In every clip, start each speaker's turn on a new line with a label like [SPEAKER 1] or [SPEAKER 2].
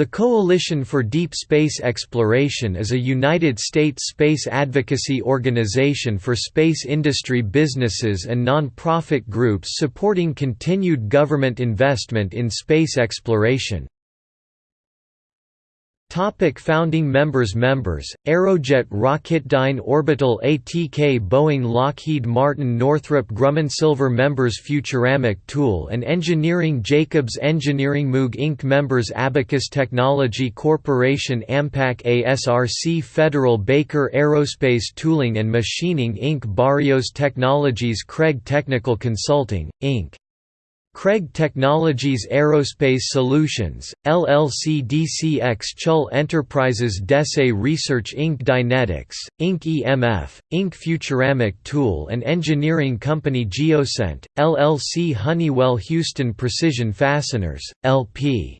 [SPEAKER 1] The Coalition for Deep Space Exploration is a United States space advocacy organization for space industry businesses and non-profit groups supporting continued government investment in space exploration. Topic founding members Members, Aerojet Rocketdyne Orbital ATK Boeing Lockheed Martin Northrop Grumman Silver Members Futuramic Tool and Engineering Jacobs Engineering Moog Inc. Members Abacus Technology Corporation Ampac ASRC Federal Baker Aerospace Tooling and Machining Inc. Barrios Technologies Craig Technical Consulting, Inc. Craig Technologies Aerospace Solutions, LLC DCX Chull Enterprises Desay Research Inc. Dynetics, Inc. EMF, Inc. Futuramic Tool and Engineering Company Geocent, LLC Honeywell Houston Precision Fasteners, LP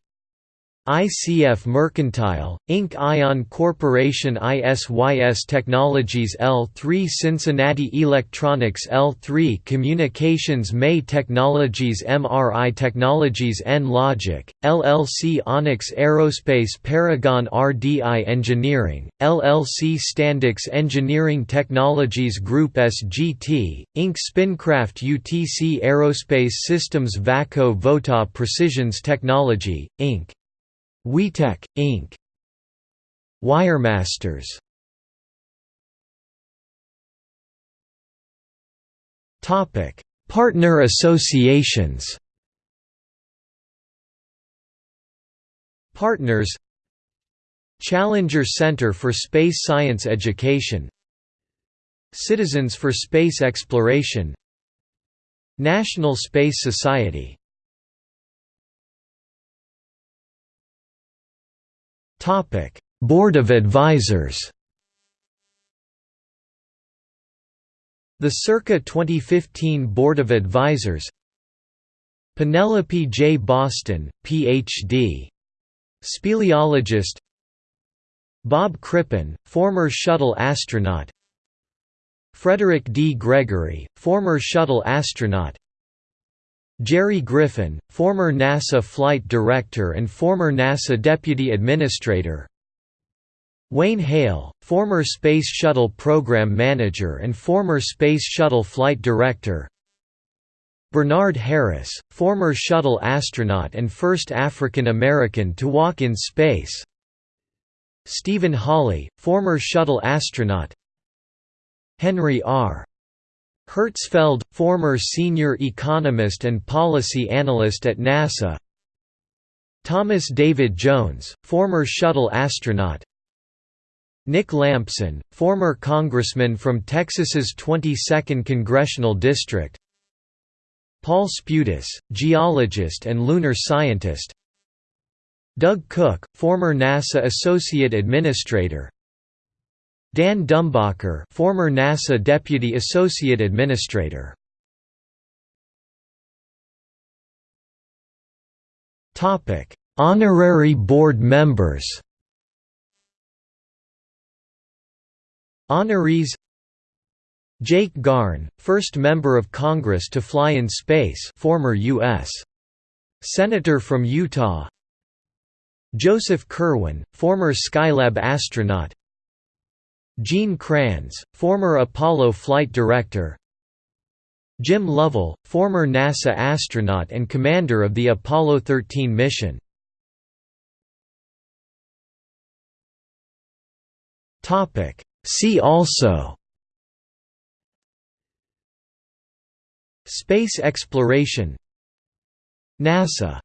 [SPEAKER 1] ICF Mercantile, Inc. Ion Corporation ISYS Technologies L3 Cincinnati Electronics L3 Communications May Technologies MRI Technologies N-Logic, LLC Onyx Aerospace Paragon RDI Engineering, LLC Standix Engineering Technologies Group SGT, Inc. Spincraft UTC Aerospace Systems VACO Vota Precisions Technology, Inc. WeTech, Inc. Wiremasters. Partner associations. Partners. Challenger Center for Space Science Education. Citizens for Space Exploration. National Space Society Topic: Board of Advisors. The circa 2015 Board of Advisors. Penelope J. Boston, Ph.D. Speleologist. Bob Crippen, former shuttle astronaut. Frederick D. Gregory, former shuttle astronaut. Jerry Griffin, former NASA flight director and former NASA deputy administrator. Wayne Hale, former Space Shuttle program manager and former Space Shuttle flight director. Bernard Harris, former shuttle astronaut and first African American to walk in space. Stephen Hawley, former shuttle astronaut. Henry R. Hertzfeld, former senior economist and policy analyst at NASA. Thomas David Jones, former shuttle astronaut. Nick Lampson, former congressman from Texas's 22nd Congressional District. Paul Spudis, geologist and lunar scientist. Doug Cook, former NASA Associate Administrator Dan Dumbacher, former NASA Deputy Associate Administrator. Topic: Honorary board members. Honorees Jake Garn, first member of Congress to fly in space former U.S. Senator from Utah Joseph Kerwin, former Skylab astronaut Gene Kranz, former Apollo flight director. Jim Lovell, former NASA astronaut and commander of the Apollo 13 mission. See also. Space exploration. NASA